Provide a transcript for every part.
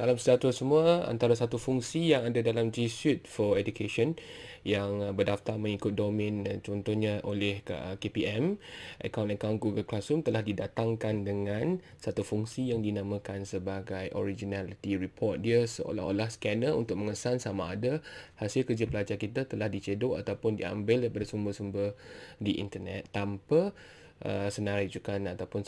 Salam sejahtera semua. Antara satu fungsi yang ada dalam G Suite for Education yang uh, berdaftar mengikut domain uh, contohnya oleh uh, KPM, akaun-akaun Google Classroom telah didatangkan dengan satu fungsi yang dinamakan sebagai Originality Report. Dia seolah-olah scanner untuk mengesan sama ada hasil kerja pelajar kita telah dicedok ataupun diambil daripada sumber-sumber di internet tanpa uh, senarai rujukan ataupun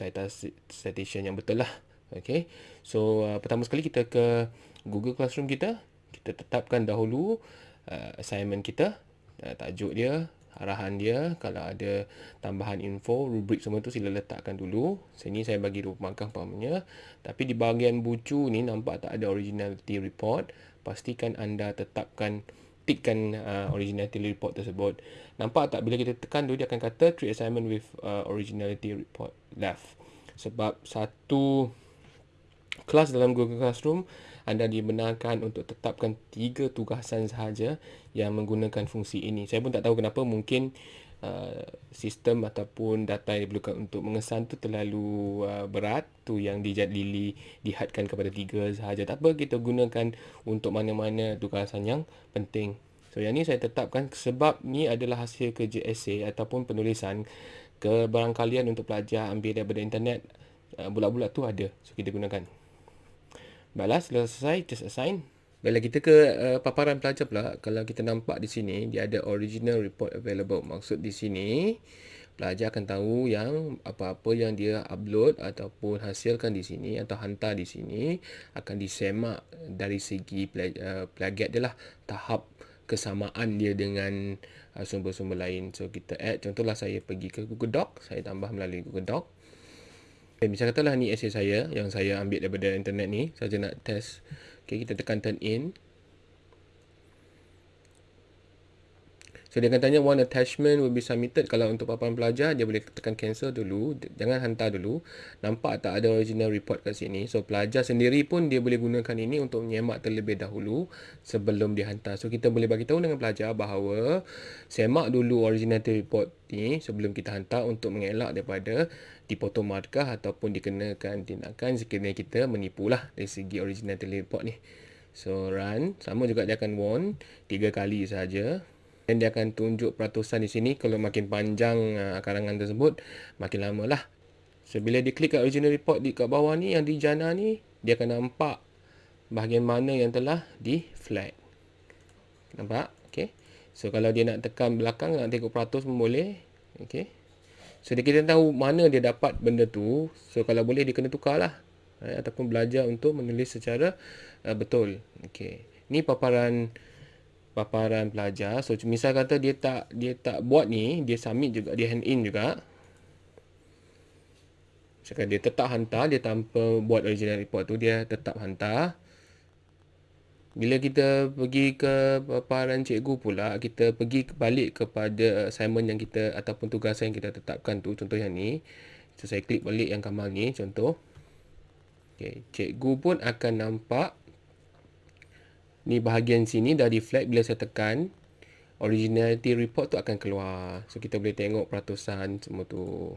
citation yang betul lah. Okay. So uh, pertama sekali kita ke Google Classroom kita. Kita tetapkan dahulu uh, assignment kita. Uh, tajuk dia, arahan dia. Kalau ada tambahan info, rubrik semua tu sila letakkan dulu. Sini saya bagi rupakan pahamnya. Tapi di bahagian bucu ni nampak tak ada originality report. Pastikan anda tetapkan tikkan uh, originality report tersebut. Nampak tak bila kita tekan tu dia akan kata treat assignment with uh, originality report left. Sebab satu kelas dalam Google Classroom anda dibenarkan untuk tetapkan tiga tugasan sahaja yang menggunakan fungsi ini. Saya pun tak tahu kenapa mungkin uh, sistem ataupun data yang diperlukan untuk mengesan tu terlalu uh, berat tu yang dijad lili dihadkan kepada tiga sahaja. Tak apa kita gunakan untuk mana-mana tugasan yang penting. So yang ni saya tetapkan sebab ni adalah hasil kerja esei ataupun penulisan kebarangkalian untuk pelajar ambil daripada internet uh, bulat-bulat tu ada. So kita gunakan. Baiklah, selesai just assign. Bila kita ke uh, paparan pelajar pula, kalau kita nampak di sini, dia ada original report available. Maksud di sini, pelajar akan tahu yang apa-apa yang dia upload ataupun hasilkan di sini atau hantar di sini akan disemak dari segi uh, plagiat dia lah. Tahap kesamaan dia dengan uh, sumber-sumber lain. So, kita add. Contohlah saya pergi ke Google Doc. Saya tambah melalui Google Doc. Okay, misal katalah ni essay saya yang saya ambil daripada internet ni. Saja nak test. Okay, kita tekan turn in. So dia akan tanya one attachment will be submitted. Kalau untuk paparan pelajar, dia boleh tekan cancel dulu. Jangan hantar dulu. Nampak tak ada original report kat sini. So pelajar sendiri pun dia boleh gunakan ini untuk menyemak terlebih dahulu sebelum dihantar. So kita boleh bagi tahu dengan pelajar bahawa semak dulu original report ni sebelum kita hantar untuk mengelak daripada dipotong markah ataupun dikenakan tindakan sekiranya kita menipulah dari segi original report ni. So run. Sama juga dia akan warn tiga kali saja dan dia akan tunjuk peratusan di sini kalau makin panjang uh, karangan tersebut makin lama lah. So bila dia klik kat original report di kat bawah ni yang di jana ni dia akan nampak bahagian mana yang telah di flag. Nampak? Ok so kalau dia nak tekan belakang nak tengok peratus pun boleh. Ok so dia kita tahu mana dia dapat benda tu. So kalau boleh dia kena tukar lah. Eh, ataupun belajar untuk menulis secara uh, betul. Ok ni paparan paparan pelajar. So misal kata dia tak dia tak buat ni, dia submit juga, dia hand in juga. Misalkan dia tetap hantar, dia tanpa buat original report tu, dia tetap hantar. Bila kita pergi ke paparan cikgu pula, kita pergi balik kepada assignment yang kita ataupun tugasan yang kita tetapkan tu, contoh yang ni. So, saya klik balik yang kamal ni, contoh. Okay. Cikgu pun akan nampak ni bahagian sini dah flag bila saya tekan originality report tu akan keluar. So kita boleh tengok peratusan semua tu.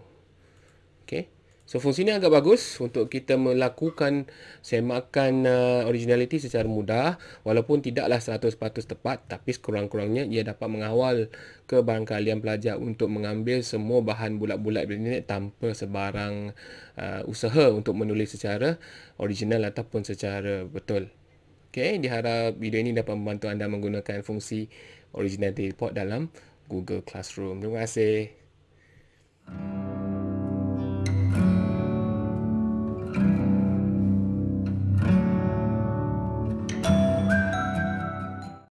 Ok so fungsi ni agak bagus untuk kita melakukan semakan uh, originality secara mudah. Walaupun tidaklah 100% tepat tapi sekurang-kurangnya ia dapat mengawal kebarangkalian pelajar untuk mengambil semua bahan bulat-bulat internet tanpa sebarang uh, usaha untuk menulis secara original ataupun secara betul Okay, diharap video ini dapat membantu anda menggunakan fungsi Originality Report dalam Google Classroom. Terima kasih.